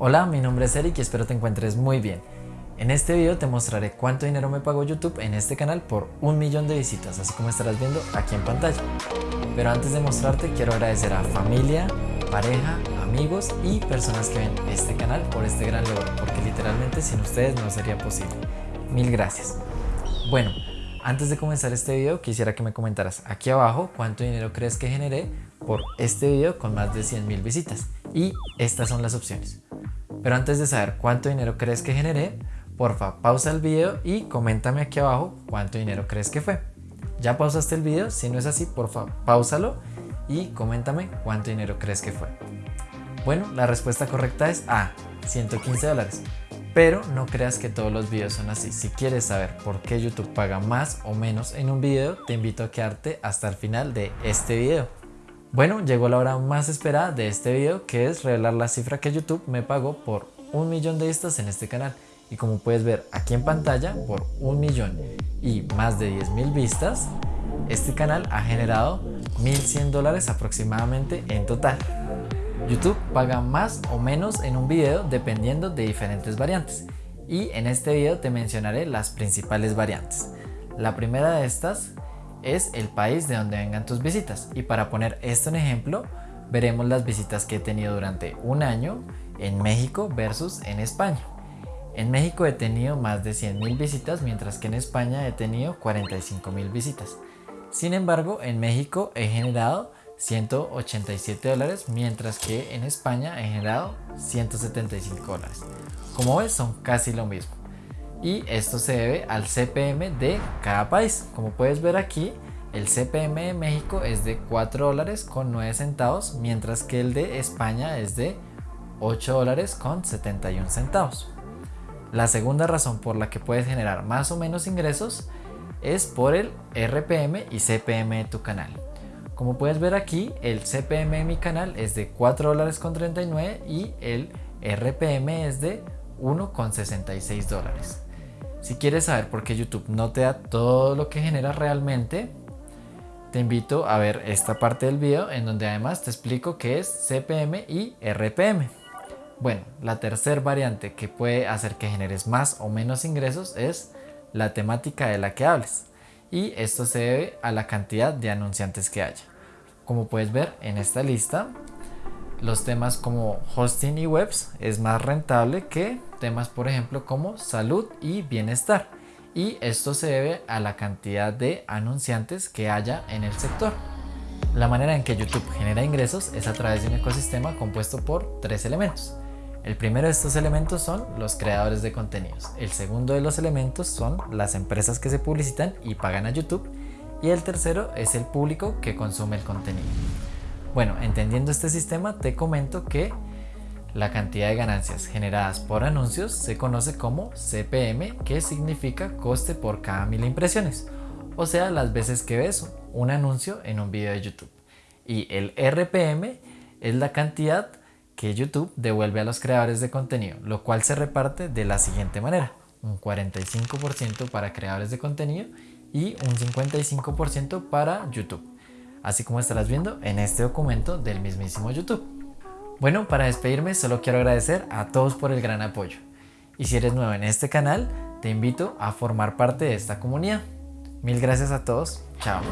Hola, mi nombre es Eric y espero te encuentres muy bien. En este video te mostraré cuánto dinero me pagó YouTube en este canal por un millón de visitas, así como estarás viendo aquí en pantalla. Pero antes de mostrarte quiero agradecer a familia, pareja, amigos y personas que ven este canal por este gran logro, porque literalmente sin ustedes no sería posible. Mil gracias. Bueno, antes de comenzar este video quisiera que me comentaras aquí abajo cuánto dinero crees que generé por este video con más de 100 mil visitas. Y estas son las opciones. Pero antes de saber cuánto dinero crees que generé, porfa pausa el video y coméntame aquí abajo cuánto dinero crees que fue. ¿Ya pausaste el video? Si no es así, porfa pausalo y coméntame cuánto dinero crees que fue. Bueno, la respuesta correcta es A, 115 dólares. Pero no creas que todos los videos son así. Si quieres saber por qué YouTube paga más o menos en un video, te invito a quedarte hasta el final de este video. Bueno, llegó la hora más esperada de este video que es revelar la cifra que YouTube me pagó por un millón de vistas en este canal. Y como puedes ver aquí en pantalla por un millón y más de 10 mil vistas este canal ha generado 1100 dólares aproximadamente en total. YouTube paga más o menos en un video dependiendo de diferentes variantes. Y en este video te mencionaré las principales variantes. La primera de estas es el país de donde vengan tus visitas. Y para poner esto en ejemplo, veremos las visitas que he tenido durante un año en México versus en España. En México he tenido más de 100 mil visitas, mientras que en España he tenido 45 mil visitas. Sin embargo, en México he generado 187 dólares, mientras que en España he generado 175 dólares. Como ves, son casi lo mismo y esto se debe al CPM de cada país. Como puedes ver aquí, el CPM de México es de 4 dólares con 9 centavos, mientras que el de España es de 8 dólares con 71 centavos. La segunda razón por la que puedes generar más o menos ingresos es por el RPM y CPM de tu canal. Como puedes ver aquí, el CPM de mi canal es de 4 dólares con 39 y el RPM es de 1,66 dólares. Si quieres saber por qué YouTube no te da todo lo que genera realmente, te invito a ver esta parte del video en donde además te explico qué es CPM y RPM. Bueno, la tercera variante que puede hacer que generes más o menos ingresos es la temática de la que hables. Y esto se debe a la cantidad de anunciantes que haya. Como puedes ver en esta lista, los temas como hosting y webs es más rentable que temas por ejemplo como salud y bienestar y esto se debe a la cantidad de anunciantes que haya en el sector. La manera en que YouTube genera ingresos es a través de un ecosistema compuesto por tres elementos. El primero de estos elementos son los creadores de contenidos. El segundo de los elementos son las empresas que se publicitan y pagan a YouTube. Y el tercero es el público que consume el contenido. Bueno, entendiendo este sistema te comento que la cantidad de ganancias generadas por anuncios se conoce como CPM, que significa coste por cada mil impresiones, o sea, las veces que ves un anuncio en un video de YouTube. Y el RPM es la cantidad que YouTube devuelve a los creadores de contenido, lo cual se reparte de la siguiente manera. Un 45% para creadores de contenido y un 55% para YouTube así como estarás viendo en este documento del mismísimo YouTube. Bueno, para despedirme solo quiero agradecer a todos por el gran apoyo. Y si eres nuevo en este canal, te invito a formar parte de esta comunidad. Mil gracias a todos. Chao.